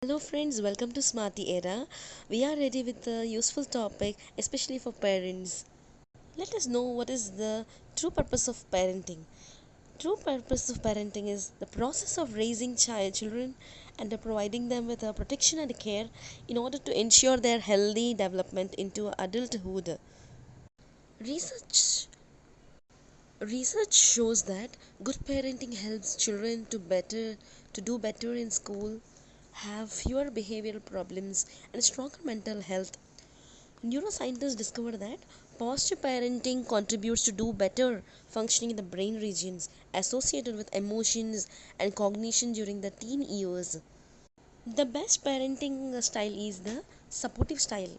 Hello friends, welcome to Smarty Era. We are ready with a useful topic, especially for parents. Let us know what is the true purpose of parenting. True purpose of parenting is the process of raising child children and providing them with a protection and care in order to ensure their healthy development into adulthood. Research research shows that good parenting helps children to better to do better in school have fewer behavioral problems and stronger mental health. Neuroscientists discovered that positive parenting contributes to do better functioning in the brain regions associated with emotions and cognition during the teen years. The best parenting style is the supportive style.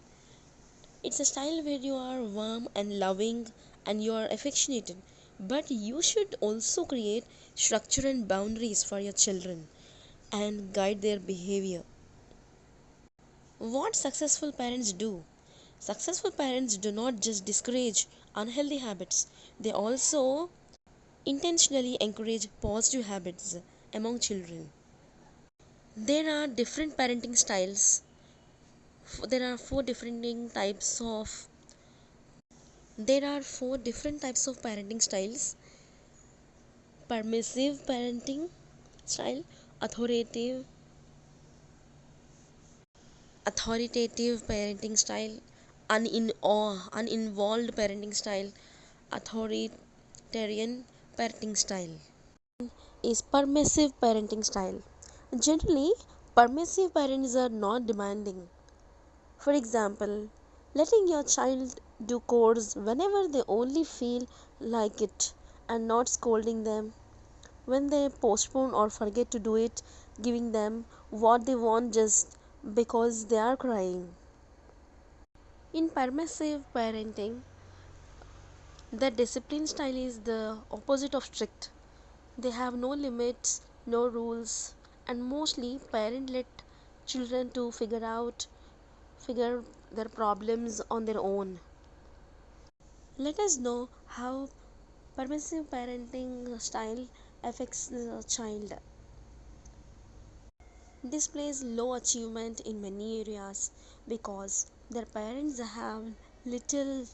It's a style where you are warm and loving and you are affectionate, but you should also create structure and boundaries for your children and guide their behavior. What successful parents do? Successful parents do not just discourage unhealthy habits, they also intentionally encourage positive habits among children. There are different parenting styles. There are four different types of there are four different types of parenting styles permissive parenting style authoritative authoritative parenting style unin- uninvolved parenting style authoritarian parenting style. Is permissive parenting style. Generally permissive parents are not demanding. For example letting your child do chores whenever they only feel like it and not scolding them when they postpone or forget to do it, giving them what they want just because they are crying. In permissive parenting, the discipline style is the opposite of strict. They have no limits, no rules, and mostly parent let children to figure out figure their problems on their own. Let us know how permissive parenting style affects the child. Displays low achievement in many areas because their parents have little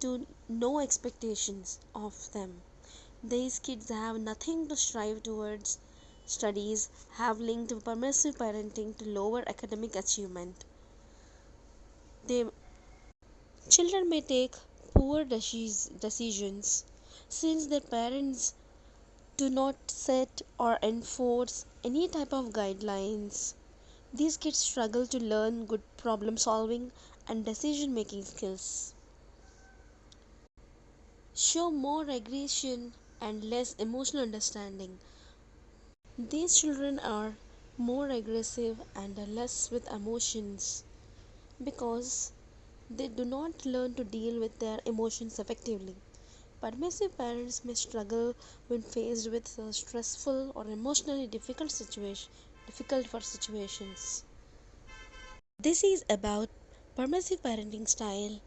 to no expectations of them. These kids have nothing to strive towards. Studies have linked permissive parenting to lower academic achievement. They children may take poor decisions since their parents do not set or enforce any type of guidelines. These kids struggle to learn good problem solving and decision making skills. Show more aggression and less emotional understanding. These children are more aggressive and less with emotions because they do not learn to deal with their emotions effectively. Permissive parents may struggle when faced with stressful or emotionally difficult situation difficult for situations. This is about permissive parenting style.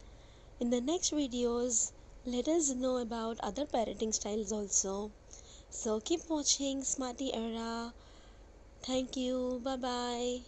In the next videos, let us know about other parenting styles also. So keep watching Smarty Era. Thank you. Bye bye.